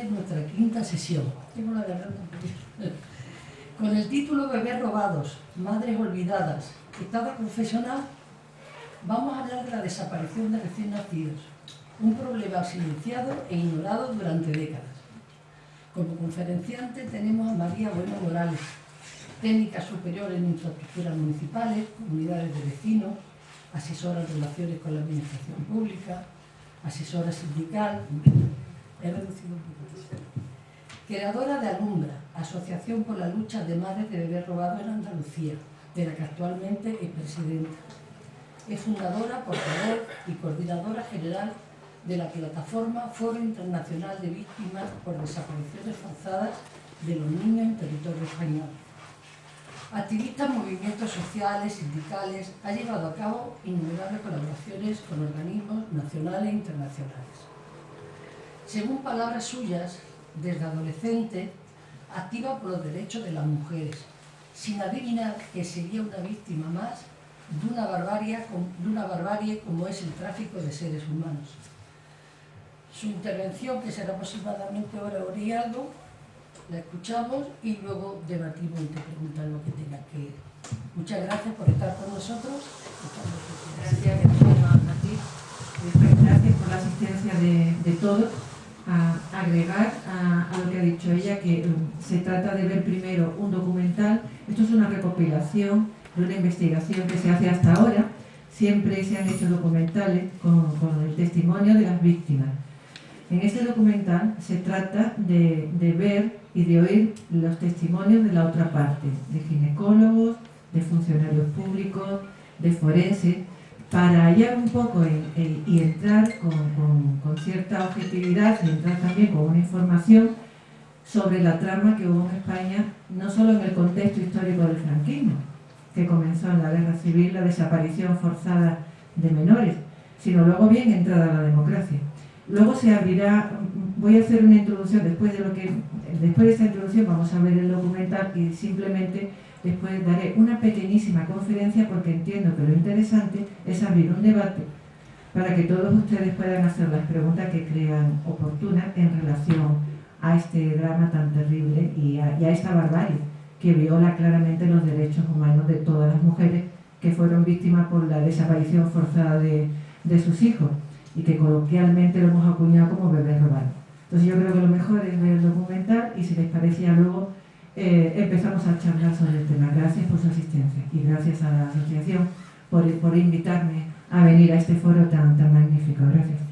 ustedes nuestra quinta sesión. Tengo la garganta Con el título Bebés robados, Madres olvidadas, Estado confesional, vamos a hablar de la desaparición de recién nacidos, un problema silenciado e ignorado durante décadas. Como conferenciante tenemos a María Bueno Morales, técnica superior en infraestructuras municipales, comunidades de vecinos, asesora en relaciones con la administración pública, asesora sindical, he reducido un poco creadora de Alumbra, Asociación por la Lucha de Madres de Bebés Robados en Andalucía, de la que actualmente es presidenta. Es fundadora, portavoz y coordinadora general de la plataforma Foro Internacional de Víctimas por Desapariciones Forzadas de los Niños en Territorio Español. Activista en movimientos sociales, sindicales, ha llevado a cabo innumerables colaboraciones con organismos nacionales e internacionales. Según palabras suyas, desde adolescente, activa por los derechos de las mujeres, sin adivinar que sería una víctima más de una barbarie, como es el tráfico de seres humanos. Su intervención, que será aproximadamente hora, algo, la escuchamos y luego debatimos y te preguntan lo que tenga que... Muchas gracias por estar con nosotros. Gracias. Gracias por la asistencia de todos. A agregar a, lo que ha dicho ella, que um, se trata de ver primero un documental. Esto es una recopilación de una investigación que se hace hasta ahora. Siempre se han hecho documentales con el testimonio de las víctimas en este documental se trata de, ver y de oír los testimonios de la otra parte, de ginecólogos, de funcionarios públicos, de forenses, para hallar un poco y entrar con, cierta objetividad y entrar también con una información sobre la trama que hubo en España, no solo en el contexto histórico del franquismo, que comenzó en la guerra civil, la desaparición forzada de menores, sino luego bien entrada la democracia. Luego se abrirá, voy a hacer una introducción, después de, lo que, después de esta introducción vamos a ver el documental y simplemente después daré una pequeñísima conferencia porque entiendo que lo interesante es abrir un debate para que todos ustedes puedan hacer las preguntas que crean oportunas en relación a este drama tan terrible y a, esta barbarie que viola claramente los derechos humanos de todas las mujeres que fueron víctimas por la desaparición forzada de sus hijos y que coloquialmente lo hemos acuñado como bebé robado. Entonces yo creo que lo mejor es ver el documental y si les parecía luego eh, empezamos a charlar sobre el tema. Gracias por su asistencia y gracias a la asociación por, por invitarme a venir a este foro tan, tan magnífico. Gracias.